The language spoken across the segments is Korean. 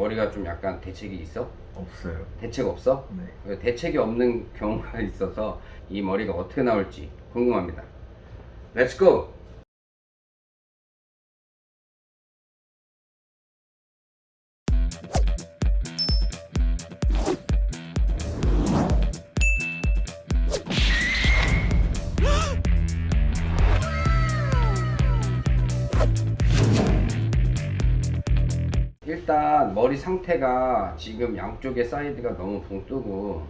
머리가 좀 약간 대책이 있어? 없어요. 대책 없어? 네. 대책이 없는 경우가 있어서 이 머리가 어떻게 나올지 궁금합니다. 렛츠 고! 일단 머리 상태가 지금 양쪽에 사이드가 너무 붕 뜨고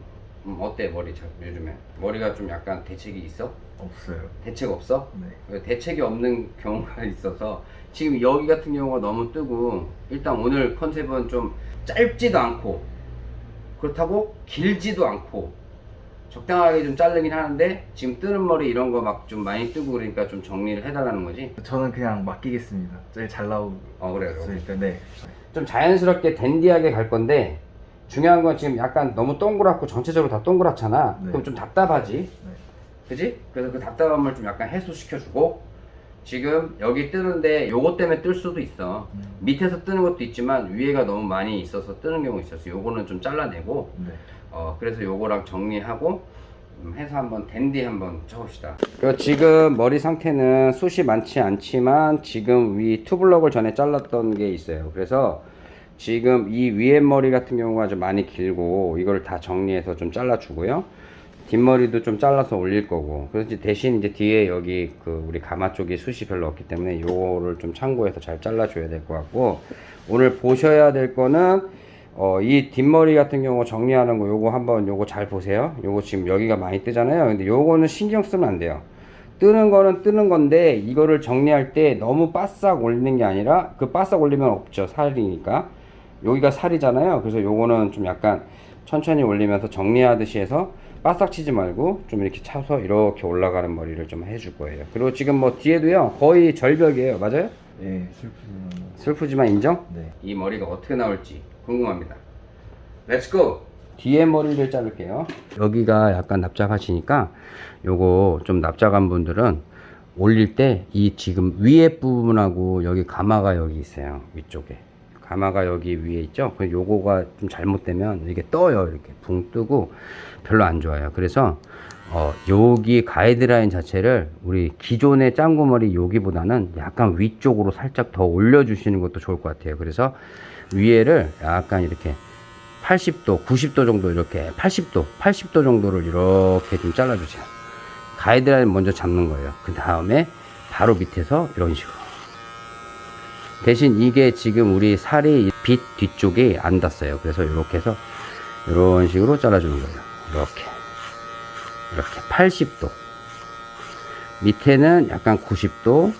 음, 어때 머리 자- 요즘에 머리가 좀 약간 대책이 있어? 없어요. 대책 없어? 네. 대책이 없는 경우가 있어서 지금 여기 같은 경우가 너무 뜨고 일단 오늘 컨셉은 좀 짧지도 않고 그렇다고 길지도 않고 적당하게 좀 자르긴 하는데 지금 뜨는 머리 이런 거 막 좀 많이 뜨고 그러니까 좀 정리를 해달라는 거지 저는 그냥 맡기겠습니다. 제일 잘 나올 어 그래 수 그래 있을 때. 네. 좀 자연스럽게 댄디하게 갈 건데 중요한 건 지금 약간 너무 동그랗고 전체적으로 다 동그랗잖아 네. 그럼 좀 답답하지 네. 그지? 그래서 그 답답함을 좀 약간 해소시켜주고 지금 여기 뜨는데 요것 때문에 뜰 수도 있어 음. 밑에서 뜨는 것도 있지만 위에가 너무 많이 있어서 뜨는 경우 있었어 요거는 좀 잘라내고 네. 어 그래서 요거랑 정리하고 음, 해서 한번 댄디 한번 쳐봅시다. 그 지금 머리 상태는 숱이 많지 않지만 지금 위 투블럭을 전에 잘랐던 게 있어요. 그래서 지금 이 위에 머리 같은 경우가 좀 많이 길고 이걸 다 정리해서 좀 잘라 주고요. 뒷머리도 좀 잘라서 올릴 거고. 그래서 대신 이제 뒤에 여기 그 우리 가마 쪽이 숱이 별로 없기 때문에 요거를 좀 참고해서 잘 잘라 줘야 될 것 같고. 오늘 보셔야 될 거는 어, 이 뒷머리 같은 경우 정리하는 거 요거 한번 요거 잘 보세요. 요거 지금 여기가 많이 뜨잖아요. 근데 요거는 신경 쓰면 안 돼요. 뜨는 거는 뜨는 건데 이거를 정리할 때 너무 바싹 올리는 게 아니라 그 바싹 올리면 없죠 살이니까. 여기가 살이잖아요. 그래서 요거는 좀 약간 천천히 올리면서 정리하듯이 해서 바싹 치지 말고 좀 이렇게 쳐서 이렇게 올라가는 머리를 좀 해줄 거예요. 그리고 지금 뭐 뒤에도요 거의 절벽이에요. 맞아요? 예, 뭐. 슬프지만 인정? 네. 이 머리가 어떻게 나올지 궁금합니다. Let's go! 뒤에 머리를 자를게요. 여기가 약간 납작하시니까 요거 좀 납작한 분들은 올릴 때 이 지금 위에 부분하고 여기 가마가 여기 있어요. 위쪽에. 가마가 여기 위에 있죠. 그 요거가 좀 잘못되면 이게 떠요. 이렇게 붕 뜨고 별로 안 좋아요. 그래서 어, 여기 가이드라인 자체를 우리 기존의 짱구머리 여기보다는 약간 위쪽으로 살짝 더 올려주시는 것도 좋을 것 같아요. 그래서 위에를 약간 이렇게 80도, 90도 정도 이렇게 80도, 80도 정도를 이렇게 좀 잘라주세요. 가이드라인 먼저 잡는 거예요. 그 다음에 바로 밑에서 이런 식으로. 대신 이게 지금 우리 살이 빛 뒤쪽이 안 닿았어요. 그래서 이렇게 해서 이런 식으로 잘라주는 거예요. 이렇게. 이렇게 80도. 밑에는 약간 90도.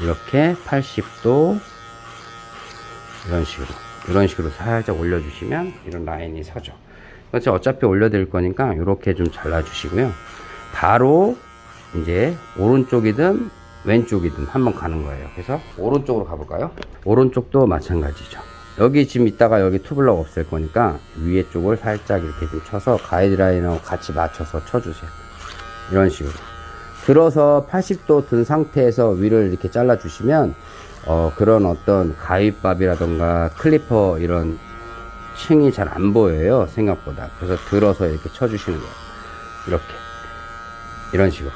이렇게 80도. 이런 식으로. 이런 식으로 살짝 올려주시면 이런 라인이 서죠. 그래서 어차피 올려드릴 거니까 이렇게 좀 잘라 주시고요. 바로 이제 오른쪽이든 왼쪽이든 한번 가는 거예요. 그래서 오른쪽으로 가볼까요? 오른쪽도 마찬가지죠 여기 지금 있다가 여기 투블럭 없을 거니까 위에 쪽을 살짝 이렇게 좀 쳐서 가이드라인하고 같이 맞춰서 쳐주세요. 이런 식으로. 들어서 80도 든 상태에서 위를 이렇게 잘라 주시면 어, 그런 어떤 가위밥이라던가 클리퍼 이런 층이 잘 안 보여요 생각보다. 그래서 들어서 이렇게 쳐주시는 거예요. 이렇게. 이런 식으로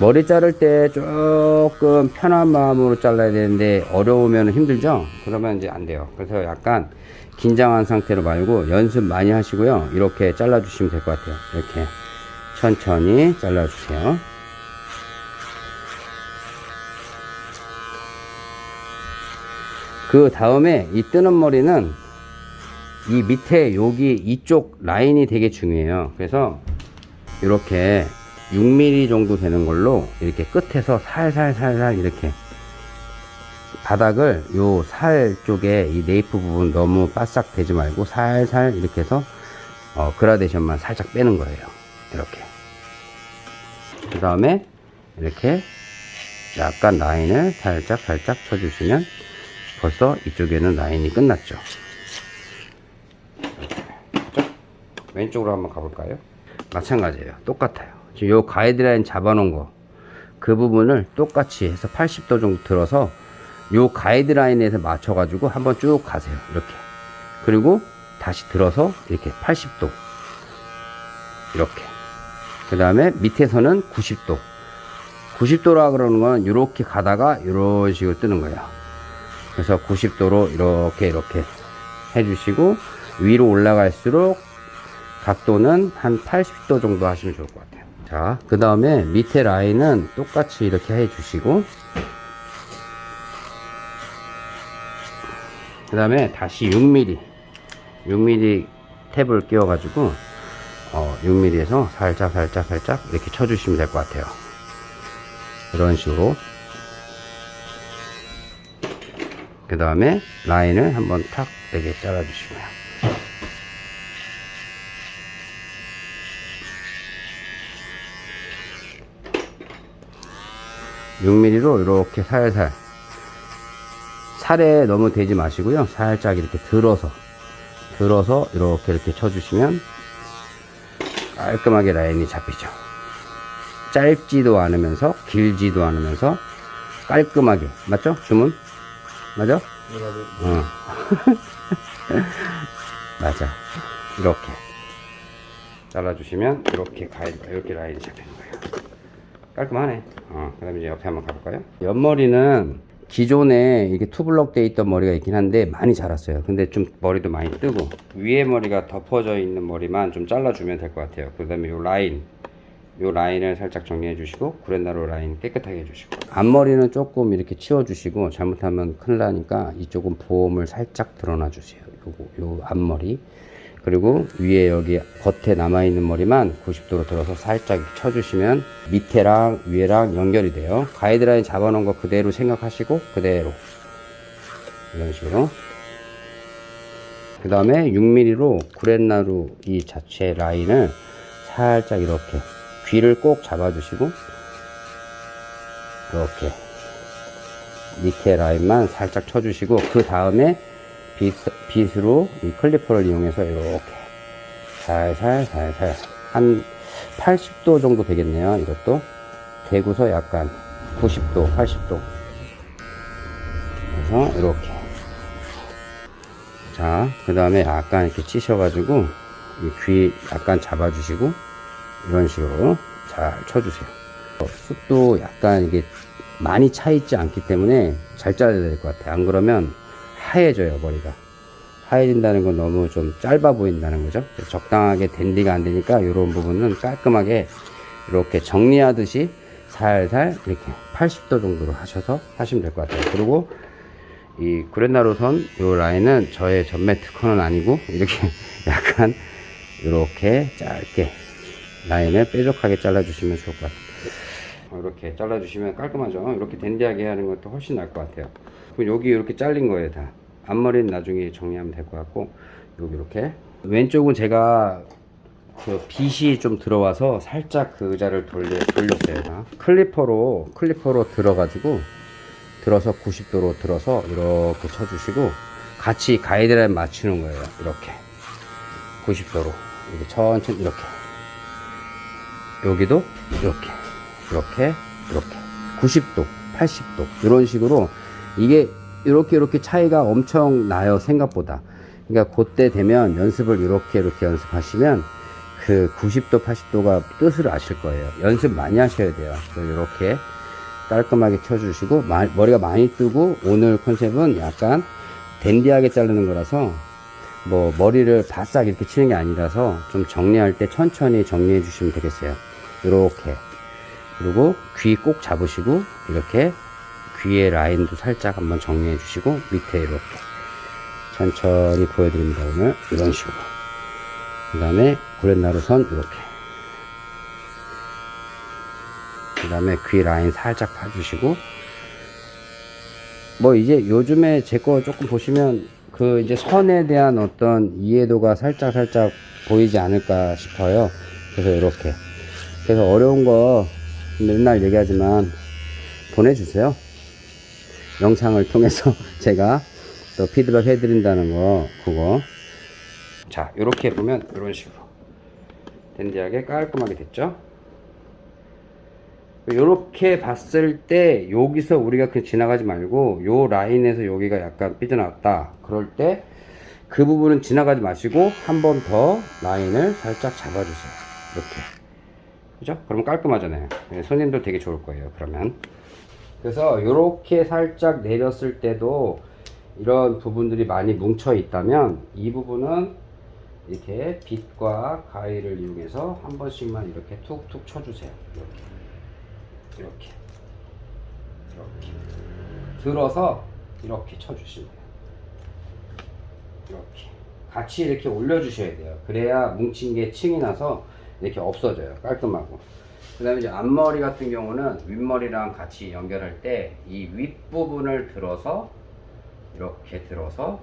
머리 자를 때 조금 편한 마음으로 잘라야 되는데 어려우면 힘들죠? 그러면 이제 안 돼요. 그래서 약간 긴장한 상태로 말고 연습 많이 하시고요. 이렇게 잘라 주시면 될 것 같아요. 이렇게 천천히 잘라 주세요. 그 다음에 이 뜨는 머리는 이 밑에 여기 이쪽 라인이 되게 중요해요. 그래서 이렇게 6mm 정도 되는 걸로 이렇게 끝에서 살살살살 이렇게 바닥을 요 살 쪽에 이 네이프 부분 너무 바싹 되지 말고 살살 이렇게 해서 어, 그라데이션만 살짝 빼는 거예요. 이렇게. 그 다음에 이렇게 약간 라인을 살짝 살짝 쳐주시면 벌써 이쪽에는 라인이 끝났죠? 왼쪽으로 한번 가볼까요? 마찬가지예요. 똑같아요 지금 요 가이드라인 잡아 놓은 거 그 부분을 똑같이 해서 80도 정도 들어서 요 가이드라인에서 맞춰 가지고 한번 쭉 가세요. 이렇게. 그리고 다시 들어서 이렇게 80도. 이렇게. 그 다음에 밑에서는 90도. 90도라 그러는 건 이렇게 가다가 이런 식으로 뜨는 거예요. 그래서 90도로 이렇게 이렇게 해주시고 위로 올라갈수록 각도는 한 80도 정도 하시면 좋을 것 같아요. 자, 그 다음에 밑에 라인은 똑같이 이렇게 해주시고 그 다음에 다시 6mm 6mm 탭을 끼워 가지고 어, 6mm에서 살짝 살짝 살짝 이렇게 쳐주시면 될 것 같아요. 이런 식으로. 그 다음에 라인을 한번 탁 되게 잘라 주시고요 육 m m 로 이렇게 살살 살에 너무 대지 마시고요. 살짝 이렇게 들어서 들어서 이렇게 이렇게 쳐주시면 깔끔하게 라인이 잡히죠. 짧지도 않으면서 길지도 않으면서 깔끔하게 맞죠? 주문 맞아? 어. 맞아. 이렇게 잘라주시면 이렇게 가이 이렇게 라인이 잡히는 거예요. 깔끔하네. 어, 그 다음에 이제 옆에 한번 가볼까요? 옆머리는 기존에 이렇게 투블럭 돼 있던 머리가 있긴 한데 많이 자랐어요. 근데 좀 머리도 많이 뜨고 위에 머리가 덮어져 있는 머리만 좀 잘라주면 될 것 같아요. 그 다음에 요 라인 요 라인을 살짝 정리해 주시고 구렛나루 라인 깨끗하게 해주시고 앞머리는 조금 이렇게 치워 주시고 잘못하면 큰일 나니까 이쪽은 보험을 살짝 들어놔 주세요 요거 요 앞머리 그리고 위에 여기 겉에 남아있는 머리만 90도로 들어서 살짝 쳐주시면 밑에랑 위에랑 연결이 돼요. 가이드라인 잡아놓은 거 그대로 생각하시고 그대로 이런 식으로. 그 다음에 6mm로 구렛나루 이 자체 라인을 살짝 이렇게 귀를 꼭 잡아주시고 이렇게 밑에 라인만 살짝 쳐주시고 그 다음에 빗, 빗 으로 이 클리퍼를 이용해서 이렇게 살살 살살 한 80도 정도 되겠네요. 이것도. 대구서 약간 90도 80도. 그래서 이렇게. 자 그 다음에 약간 이렇게 찌셔가지고 이귀 약간 잡아 주시고 이런 식으로 잘 쳐주세요. 어, 숱도 약간 이게 많이 차 있지 않기 때문에 잘 잘라야 될 것 같아요. 안 그러면 하얘져요 머리가. 하얘진다는 건 너무 좀 짧아 보인다는 거죠? 적당하게 댄디가 안 되니까 이런 부분은 깔끔하게 이렇게 정리하듯이 살살 이렇게 80도 정도로 하셔서 하시면 될 것 같아요. 그리고 이 구렛나루선 이 라인은 저의 전매 특허는 아니고 이렇게 약간 이렇게 짧게 라인을 뾰족하게 잘라 주시면 좋을 것 같아요. 이렇게 잘라 주시면 깔끔하죠? 이렇게 댄디하게 하는 것도 훨씬 나을 것 같아요. 그럼 여기 이렇게 잘린 거예요 다 앞머리는 나중에 정리하면 될 것 같고 여기 이렇게 왼쪽은 제가 그 빛이 좀 들어와서 살짝 그 의자를 돌려, 돌렸어요 다. 클리퍼로 클리퍼로 들어가지고 들어서 90도로 들어서 이렇게 쳐주시고 같이 가이드라인 맞추는 거예요 이렇게. 90도로. 이렇게 천천히 이렇게. 여기도 이렇게 이렇게 이렇게. 90도 80도. 이런 식으로 이게 이렇게 이렇게 차이가 엄청 나요 생각보다. 그러니까 그때 되면 연습을 이렇게 이렇게 연습하시면 그 90도 80도가 뜻을 아실 거예요. 연습 많이 하셔야 돼요. 이렇게 깔끔하게 쳐주시고 마- 머리가 많이 뜨고 오늘 컨셉은 약간 댄디하게 자르는 거라서 뭐 머리를 바싹 이렇게 치는 게 아니라서 좀 정리할 때 천천히 정리해 주시면 되겠어요. 이렇게. 그리고 귀 꼭 잡으시고 이렇게 귀의 라인도 살짝 한번 정리해 주시고 밑에 이렇게 천천히 보여드립니다 오늘. 이런 식으로. 그 다음에 구렛나루선 이렇게. 그 다음에 귀 라인 살짝 파주시고. 뭐 이제 요즘에 제 거 조금 보시면 그 이제 선에 대한 어떤 이해도가 살짝 살짝 보이지 않을까 싶어요. 그래서 이렇게. 그래서 어려운 거 맨날 얘기하지만 보내주세요 영상을 통해서 제가 또 피드백 해드린다는 거 그거. 자 이렇게 보면 이런 식으로. 댄디하게 깔끔하게 됐죠? 이렇게 봤을 때 여기서 우리가 그 지나가지 말고 요 라인에서 여기가 약간 삐져나왔다. 그럴 때 그 부분은 지나가지 마시고 한 번 더 라인을 살짝 잡아주세요. 이렇게. 그죠? 그럼 깔끔하잖아요. 예, 손님들 되게 좋을 거예요 그러면 그래서 이렇게 살짝 내렸을 때도 이런 부분들이 많이 뭉쳐 있다면 이 부분은 이렇게 빗과 가위를 이용해서 한 번씩만 이렇게 툭툭 쳐주세요. 이렇게. 이렇게. 이렇게. 들어서 이렇게 쳐주시면 돼요. 이렇게. 같이 이렇게 올려주셔야 돼요. 그래야 뭉친 게 층이 나서 이렇게 없어져요. 깔끔하고 그 다음에 이제 앞머리 같은 경우는 윗머리랑 같이 연결할 때 이 윗부분을 들어서 이렇게 들어서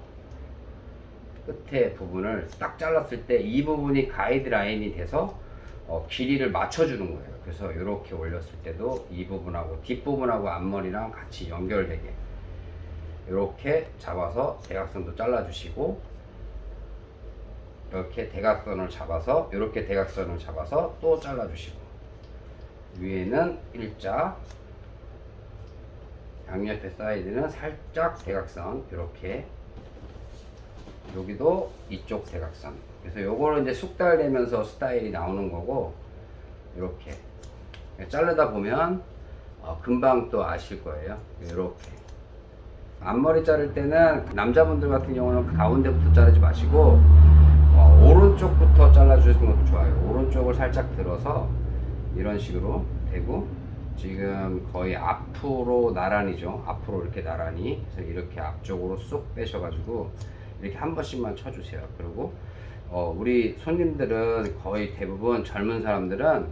끝에 부분을 딱 잘랐을 때 이 부분이 가이드라인이 돼서 어, 길이를 맞춰주는 거예요. 그래서 이렇게 올렸을 때도 이 부분하고 뒷부분하고 앞머리랑 같이 연결되게 이렇게 잡아서 대각선도 잘라주시고 이렇게 대각선을 잡아서 이렇게 대각선을 잡아서 또 잘라주시고 위에는 일자 양옆에 사이드는 살짝 대각선 이렇게. 여기도 이쪽 대각선. 그래서 요거는 이제 숙달되면서 스타일이 나오는 거고 이렇게. 자르다 보면 어, 금방 또 아실 거예요. 이렇게. 앞머리 자를 때는 남자분들 같은 경우는 가운데부터 자르지 마시고 어, 오른쪽부터 잘라 주시는 것도 좋아요. 오른쪽을 살짝 들어서 이런 식으로 대고 지금 거의 앞으로 나란히죠. 앞으로 이렇게 나란히 그래서 이렇게 앞쪽으로 쏙 빼셔 가지고 이렇게 한 번씩만 쳐주세요. 그리고 어, 우리 손님들은 거의 대부분 젊은 사람들은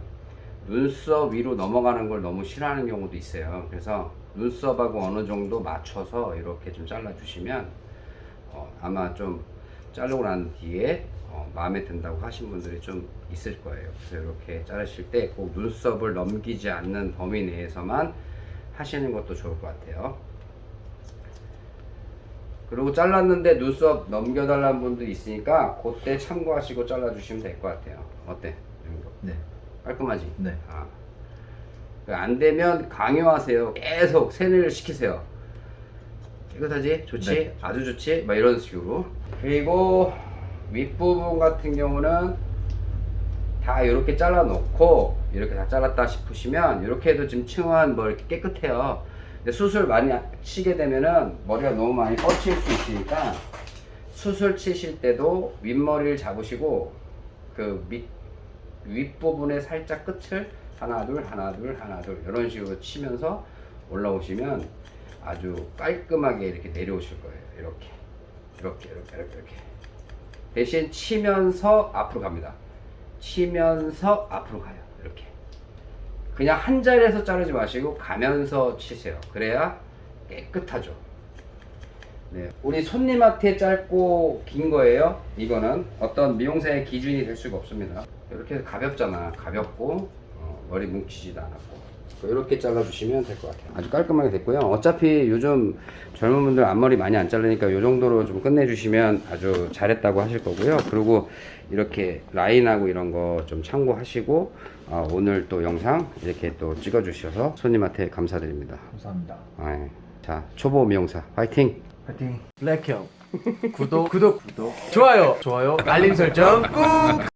눈썹 위로 넘어가는 걸 너무 싫어하는 경우도 있어요. 그래서 눈썹하고 어느 정도 맞춰서 이렇게 좀 잘라 주시면 어, 아마 좀 자르고 난 뒤에 어, 마음에 든다고 하신 분들이 좀 있을 거예요. 그래서 이렇게 자르실 때 꼭 눈썹을 넘기지 않는 범위 내에서만 하시는 것도 좋을 것 같아요. 그리고 잘랐는데 눈썹 넘겨달라는 분도 있으니까 그때 참고하시고 잘라주시면 될 것 같아요. 어때? 네. 깔끔하지? 네. 아. 그안 되면 강요하세요. 계속 세뇌를 시키세요. 깨끗하지? 좋지? 네. 아주 좋지? 막 이런 식으로. 그리고 윗부분 같은 경우는 다 이렇게 잘라 놓고 이렇게 다 잘랐다 싶으시면 이렇게 해도 지금 층은 뭐 이렇게 깨끗해요. 근데 수술 많이 치게 되면은 머리가 너무 많이 뻗칠 수 있으니까 수술 치실 때도 윗머리를 잡으시고 그 밑 윗부분에 살짝 끝을 하나 둘 하나 둘 하나 둘 이런 식으로 치면서 올라오시면 아주 깔끔하게 이렇게 내려오실 거예요. 이렇게. 이렇게 이렇게 이렇게 이렇게. 대신 치면서 앞으로 갑니다. 치면서 앞으로 가요. 이렇게. 그냥 한 자리에서 자르지 마시고 가면서 치세요. 그래야 깨끗하죠. 네, 우리 손님한테 짧고 긴 거예요. 이거는 어떤 미용사의 기준이 될 수가 없습니다. 이렇게 가볍잖아. 가볍고 어, 머리 뭉치지도 않았고 이렇게 잘라주시면 될 것 같아요. 아주 깔끔하게 됐고요. 어차피 요즘 젊은 분들 앞머리 많이 안 자르니까 이 정도로 좀 끝내주시면 아주 잘했다고 하실 거고요. 그리고 이렇게 라인하고 이런 거 좀 참고하시고 어, 오늘 또 영상 이렇게 또 찍어 주셔서 손님한테 감사드립니다. 감사합니다. 아, 자 초보 미용사 화이팅! 파이팅. 블랙형 구독 구독 구독 좋아요 좋아요 알림 설정 꾹